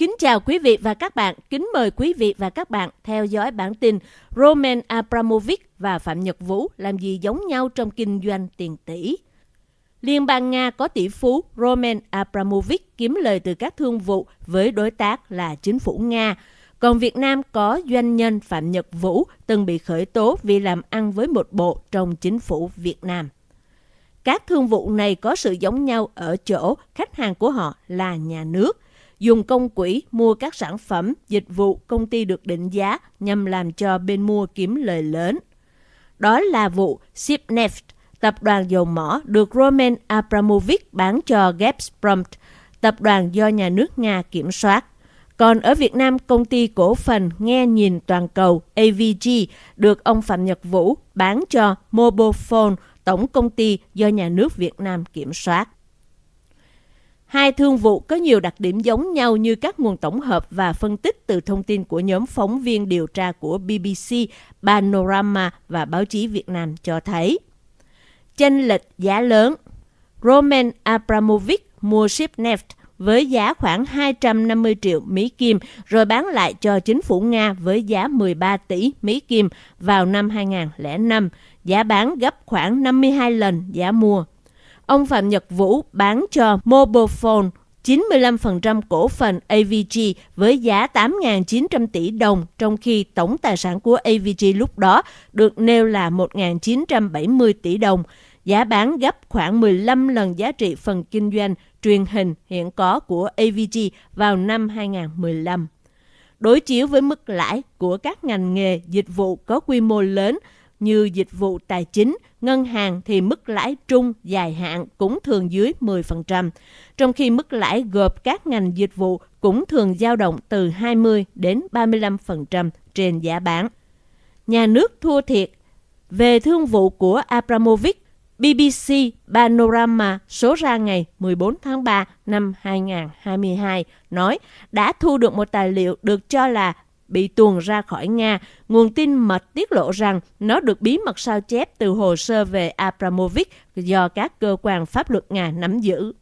Kính chào quý vị và các bạn. Kính mời quý vị và các bạn theo dõi bản tin Roman Abramovich và Phạm Nhật Vũ làm gì giống nhau trong kinh doanh tiền tỷ. Liên bang Nga có tỷ phú Roman Abramovich kiếm lời từ các thương vụ với đối tác là chính phủ Nga. Còn Việt Nam có doanh nhân Phạm Nhật Vũ từng bị khởi tố vì làm ăn với một bộ trong chính phủ Việt Nam. Các thương vụ này có sự giống nhau ở chỗ khách hàng của họ là nhà nước – dùng công quỹ mua các sản phẩm, dịch vụ công ty được định giá nhằm làm cho bên mua kiếm lời lớn. Đó là vụ Sipneft, tập đoàn dầu mỏ được Roman Abramovich bán cho Gazprom, tập đoàn do nhà nước Nga kiểm soát. Còn ở Việt Nam, công ty cổ phần nghe nhìn toàn cầu AVG được ông Phạm Nhật Vũ bán cho Mobilephone, tổng công ty do nhà nước Việt Nam kiểm soát. Hai thương vụ có nhiều đặc điểm giống nhau như các nguồn tổng hợp và phân tích từ thông tin của nhóm phóng viên điều tra của BBC, Panorama và báo chí Việt Nam cho thấy. Chênh lệch giá lớn. Roman Abramovich mua Shipneft với giá khoảng 250 triệu Mỹ Kim rồi bán lại cho chính phủ Nga với giá 13 tỷ Mỹ Kim vào năm 2005, giá bán gấp khoảng 52 lần giá mua ông Phạm Nhật Vũ bán cho Mobilephone 95% cổ phần AVG với giá 8.900 tỷ đồng, trong khi tổng tài sản của AVG lúc đó được nêu là 1.970 tỷ đồng. Giá bán gấp khoảng 15 lần giá trị phần kinh doanh truyền hình hiện có của AVG vào năm 2015. Đối chiếu với mức lãi của các ngành nghề dịch vụ có quy mô lớn như dịch vụ tài chính, ngân hàng thì mức lãi trung dài hạn cũng thường dưới 10%, trong khi mức lãi gộp các ngành dịch vụ cũng thường dao động từ 20 đến 35% trên giá bán. Nhà nước thua thiệt về thương vụ của Abramovich, BBC Panorama số ra ngày 14 tháng 3 năm 2022 nói đã thu được một tài liệu được cho là bị tuồn ra khỏi Nga, nguồn tin mật tiết lộ rằng nó được bí mật sao chép từ hồ sơ về Abramovich do các cơ quan pháp luật Nga nắm giữ.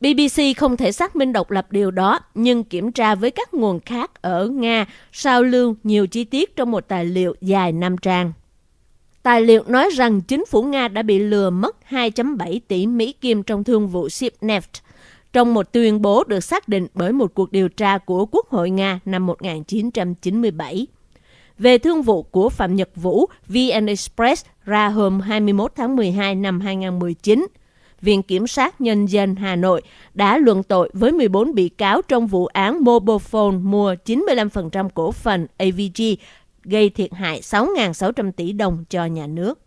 BBC không thể xác minh độc lập điều đó, nhưng kiểm tra với các nguồn khác ở Nga sao lưu nhiều chi tiết trong một tài liệu dài 5 trang. Tài liệu nói rằng chính phủ Nga đã bị lừa mất 2.7 tỷ Mỹ Kim trong thương vụ ship neft trong một tuyên bố được xác định bởi một cuộc điều tra của Quốc hội Nga năm 1997. Về thương vụ của Phạm Nhật Vũ, VN Express ra hôm 21 tháng 12 năm 2019. Viện Kiểm sát Nhân dân Hà Nội đã luận tội với 14 bị cáo trong vụ án Mobofone mua 95% cổ phần AVG, gây thiệt hại 6.600 tỷ đồng cho nhà nước.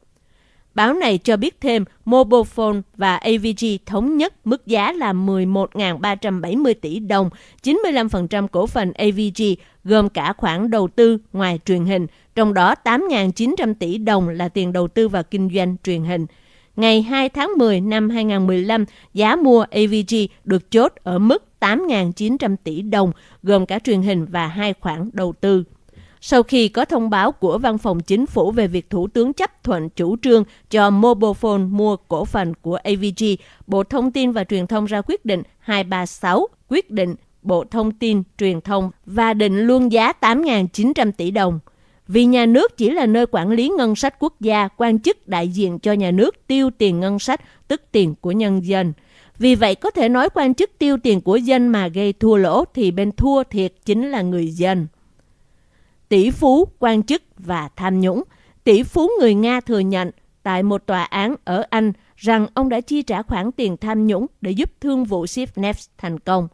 Báo này cho biết thêm Mobilephone và AVG thống nhất mức giá là 11.370 tỷ đồng, 95% cổ phần AVG gồm cả khoản đầu tư ngoài truyền hình, trong đó 8.900 tỷ đồng là tiền đầu tư vào kinh doanh truyền hình. Ngày 2 tháng 10 năm 2015, giá mua AVG được chốt ở mức 8.900 tỷ đồng, gồm cả truyền hình và hai khoản đầu tư. Sau khi có thông báo của Văn phòng Chính phủ về việc Thủ tướng chấp thuận chủ trương cho Mobilephone mua cổ phần của AVG, Bộ Thông tin và Truyền thông ra quyết định 236 quyết định Bộ Thông tin, Truyền thông và định luôn giá 8.900 tỷ đồng. Vì nhà nước chỉ là nơi quản lý ngân sách quốc gia, quan chức đại diện cho nhà nước tiêu tiền ngân sách, tức tiền của nhân dân. Vì vậy có thể nói quan chức tiêu tiền của dân mà gây thua lỗ thì bên thua thiệt chính là người dân tỷ phú, quan chức và tham nhũng. Tỷ phú người Nga thừa nhận tại một tòa án ở Anh rằng ông đã chi trả khoản tiền tham nhũng để giúp thương vụ Sipneft thành công.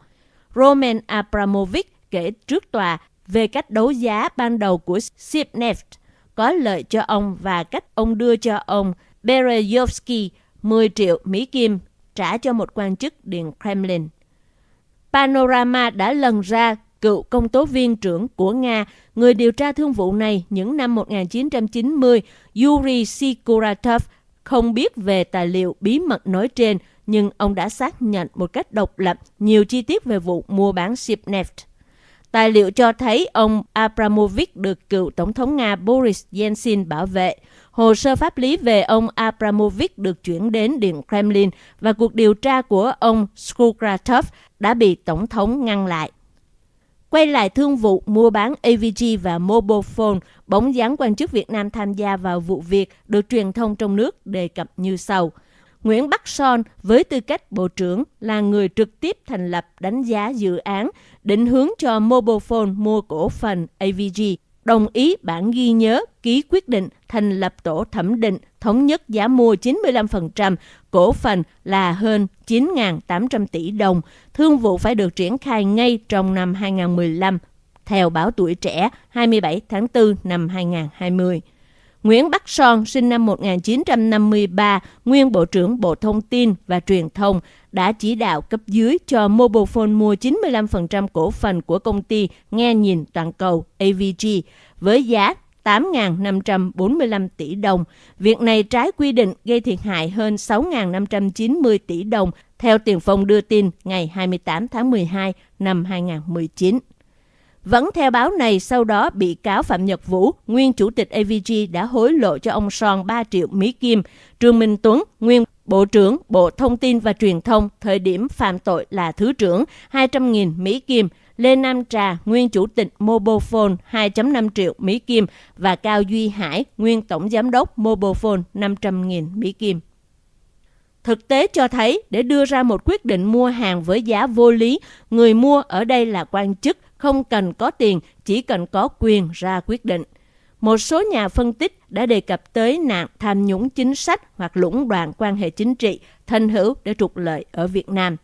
Roman Abramovich kể trước tòa về cách đấu giá ban đầu của Sipneft có lợi cho ông và cách ông đưa cho ông Berezovsky 10 triệu Mỹ Kim trả cho một quan chức Điện Kremlin. Panorama đã lần ra cựu công tố viên trưởng của Nga, người điều tra thương vụ này những năm 1990, Yuri Sikuratov, không biết về tài liệu bí mật nói trên, nhưng ông đã xác nhận một cách độc lập nhiều chi tiết về vụ mua bán Shipneft. Tài liệu cho thấy ông Abramovich được cựu Tổng thống Nga Boris Yeltsin bảo vệ. Hồ sơ pháp lý về ông Abramovich được chuyển đến Điện Kremlin và cuộc điều tra của ông Skukratov đã bị Tổng thống ngăn lại. Quay lại thương vụ mua bán AVG và Mobile Phone, bóng dáng quan chức Việt Nam tham gia vào vụ việc được truyền thông trong nước đề cập như sau. Nguyễn Bắc Son với tư cách Bộ trưởng là người trực tiếp thành lập đánh giá dự án, định hướng cho Mobile Phone mua cổ phần AVG, đồng ý bản ghi nhớ ký quyết định thành lập tổ thẩm định thống nhất giá mua 95%, cổ phần là hơn 9.800 tỷ đồng. Thương vụ phải được triển khai ngay trong năm 2015, theo báo Tuổi Trẻ 27 tháng 4 năm 2020. Nguyễn Bắc Son, sinh năm 1953, nguyên Bộ trưởng Bộ Thông tin và Truyền thông, đã chỉ đạo cấp dưới cho Mobile mua 95% cổ phần của công ty nghe nhìn toàn cầu AVG với giá 8.545 tỷ đồng. Việc này trái quy định gây thiệt hại hơn 6.590 tỷ đồng, theo Tiền Phong đưa tin ngày 28 tháng 12 năm 2019. Vẫn theo báo này, sau đó bị cáo Phạm Nhật Vũ, nguyên chủ tịch AVG đã hối lộ cho ông Son 3 triệu Mỹ Kim. Trương Minh Tuấn, nguyên Bộ trưởng Bộ Thông tin và Truyền thông, thời điểm phạm tội là Thứ trưởng, 200.000 Mỹ Kim. Lê Nam Trà, nguyên chủ tịch Mobofone 2.5 triệu Mỹ Kim và Cao Duy Hải, nguyên tổng giám đốc Mobofone 500.000 Mỹ Kim. Thực tế cho thấy để đưa ra một quyết định mua hàng với giá vô lý, người mua ở đây là quan chức, không cần có tiền, chỉ cần có quyền ra quyết định. Một số nhà phân tích đã đề cập tới nạn tham nhũng chính sách hoặc lũng đoạn quan hệ chính trị, thân hữu để trục lợi ở Việt Nam.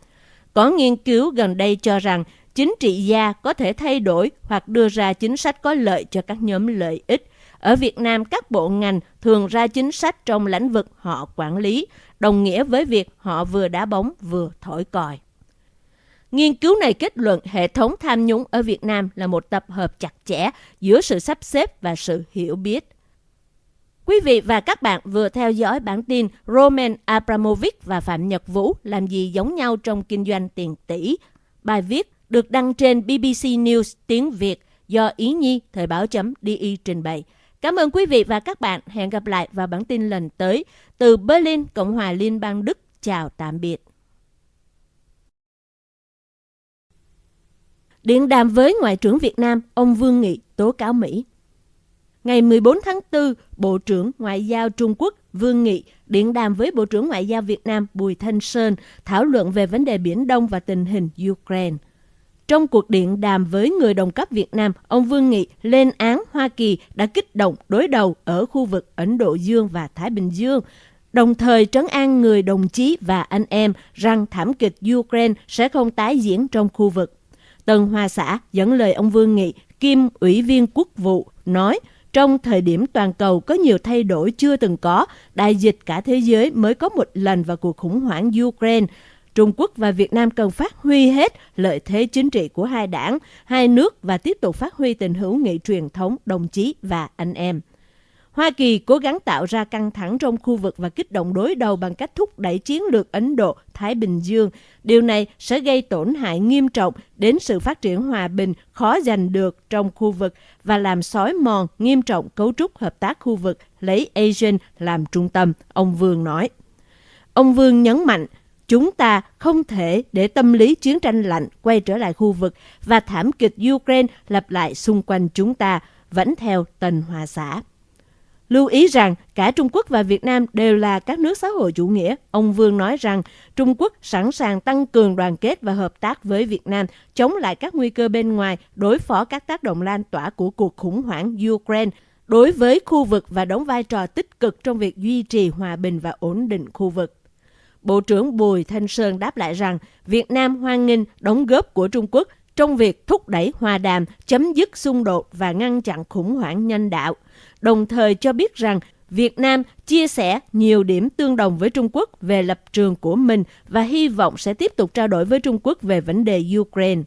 Có nghiên cứu gần đây cho rằng chính trị gia có thể thay đổi hoặc đưa ra chính sách có lợi cho các nhóm lợi ích. Ở Việt Nam, các bộ ngành thường ra chính sách trong lĩnh vực họ quản lý, đồng nghĩa với việc họ vừa đá bóng vừa thổi còi. Nghiên cứu này kết luận hệ thống tham nhũng ở Việt Nam là một tập hợp chặt chẽ giữa sự sắp xếp và sự hiểu biết. Quý vị và các bạn vừa theo dõi bản tin Roman Abramovich và Phạm Nhật Vũ làm gì giống nhau trong kinh doanh tiền tỷ. Bài viết được đăng trên BBC News tiếng Việt do Ý Nhi Thời báo chấm DI trình bày. Cảm ơn quý vị và các bạn. Hẹn gặp lại vào bản tin lần tới. Từ Berlin, Cộng hòa Liên bang Đức. Chào tạm biệt. Điện đàm với Ngoại trưởng Việt Nam, ông Vương Nghị tố cáo Mỹ. Ngày 14 tháng 4, Bộ trưởng Ngoại giao Trung Quốc Vương Nghị điện đàm với Bộ trưởng Ngoại giao Việt Nam Bùi Thanh Sơn thảo luận về vấn đề Biển Đông và tình hình Ukraine. Trong cuộc điện đàm với người đồng cấp Việt Nam, ông Vương Nghị lên án Hoa Kỳ đã kích động đối đầu ở khu vực Ấn Độ Dương và Thái Bình Dương, đồng thời trấn an người đồng chí và anh em rằng thảm kịch Ukraine sẽ không tái diễn trong khu vực. Tân Hoa Xã dẫn lời ông Vương Nghị, Kim Ủy viên Quốc vụ, nói trong thời điểm toàn cầu có nhiều thay đổi chưa từng có, đại dịch cả thế giới mới có một lần vào cuộc khủng hoảng Ukraine. Trung Quốc và Việt Nam cần phát huy hết lợi thế chính trị của hai đảng, hai nước và tiếp tục phát huy tình hữu nghị truyền thống đồng chí và anh em. Hoa Kỳ cố gắng tạo ra căng thẳng trong khu vực và kích động đối đầu bằng cách thúc đẩy chiến lược Ấn Độ-Thái Bình Dương. Điều này sẽ gây tổn hại nghiêm trọng đến sự phát triển hòa bình khó giành được trong khu vực và làm xói mòn nghiêm trọng cấu trúc hợp tác khu vực lấy ASEAN làm trung tâm, ông Vương nói. Ông Vương nhấn mạnh, chúng ta không thể để tâm lý chiến tranh lạnh quay trở lại khu vực và thảm kịch Ukraine lặp lại xung quanh chúng ta, vẫn theo Tần Hòa Xã. Lưu ý rằng cả Trung Quốc và Việt Nam đều là các nước xã hội chủ nghĩa. Ông Vương nói rằng Trung Quốc sẵn sàng tăng cường đoàn kết và hợp tác với Việt Nam, chống lại các nguy cơ bên ngoài, đối phó các tác động lan tỏa của cuộc khủng hoảng Ukraine đối với khu vực và đóng vai trò tích cực trong việc duy trì hòa bình và ổn định khu vực. Bộ trưởng Bùi Thanh Sơn đáp lại rằng Việt Nam hoan nghênh đóng góp của Trung Quốc trong việc thúc đẩy hòa đàm, chấm dứt xung đột và ngăn chặn khủng hoảng nhân đạo – đồng thời cho biết rằng Việt Nam chia sẻ nhiều điểm tương đồng với Trung Quốc về lập trường của mình và hy vọng sẽ tiếp tục trao đổi với Trung Quốc về vấn đề Ukraine.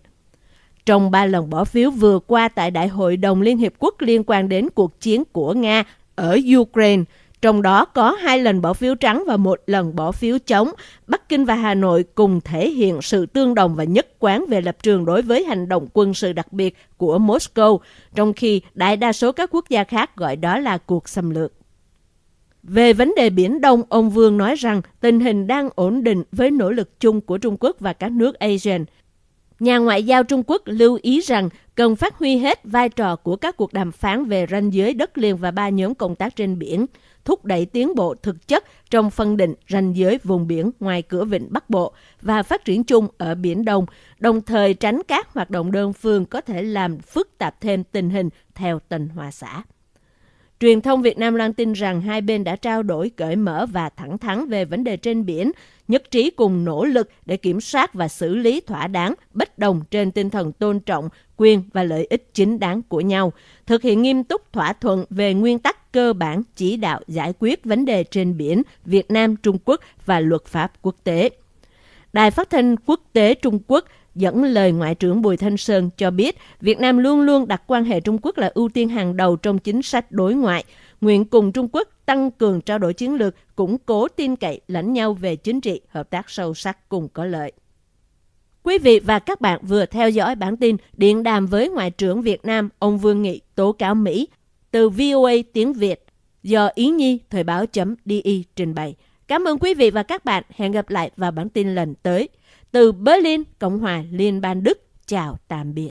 Trong ba lần bỏ phiếu vừa qua tại Đại hội đồng Liên Hiệp Quốc liên quan đến cuộc chiến của Nga ở Ukraine, trong đó có hai lần bỏ phiếu trắng và một lần bỏ phiếu chống. Bắc Kinh và Hà Nội cùng thể hiện sự tương đồng và nhất quán về lập trường đối với hành động quân sự đặc biệt của Moscow, trong khi đại đa số các quốc gia khác gọi đó là cuộc xâm lược. Về vấn đề Biển Đông, ông Vương nói rằng tình hình đang ổn định với nỗ lực chung của Trung Quốc và các nước ASEAN. Nhà ngoại giao Trung Quốc lưu ý rằng cần phát huy hết vai trò của các cuộc đàm phán về ranh giới đất liền và ba nhóm công tác trên biển, thúc đẩy tiến bộ thực chất trong phân định ranh giới vùng biển ngoài cửa vịnh Bắc Bộ và phát triển chung ở Biển Đông, đồng thời tránh các hoạt động đơn phương có thể làm phức tạp thêm tình hình theo tình hòa xã. Truyền thông Việt Nam loan tin rằng hai bên đã trao đổi cởi mở và thẳng thắn về vấn đề trên biển, nhất trí cùng nỗ lực để kiểm soát và xử lý thỏa đáng bất đồng trên tinh thần tôn trọng quyền và lợi ích chính đáng của nhau, thực hiện nghiêm túc thỏa thuận về nguyên tắc cơ bản chỉ đạo giải quyết vấn đề trên biển Việt Nam Trung Quốc và luật pháp quốc tế. Đài phát thanh quốc tế Trung Quốc dẫn lời Ngoại trưởng Bùi Thanh Sơn cho biết Việt Nam luôn luôn đặt quan hệ Trung Quốc là ưu tiên hàng đầu trong chính sách đối ngoại, nguyện cùng Trung Quốc tăng cường trao đổi chiến lược, củng cố tin cậy lẫn nhau về chính trị, hợp tác sâu sắc cùng có lợi. Quý vị và các bạn vừa theo dõi bản tin Điện đàm với Ngoại trưởng Việt Nam ông Vương Nghị tố cáo Mỹ từ VOA tiếng Việt do Ý Nhi Thời báo.di trình bày. Cảm ơn quý vị và các bạn. Hẹn gặp lại vào bản tin lần tới. Từ Berlin, Cộng hòa Liên bang Đức. Chào tạm biệt.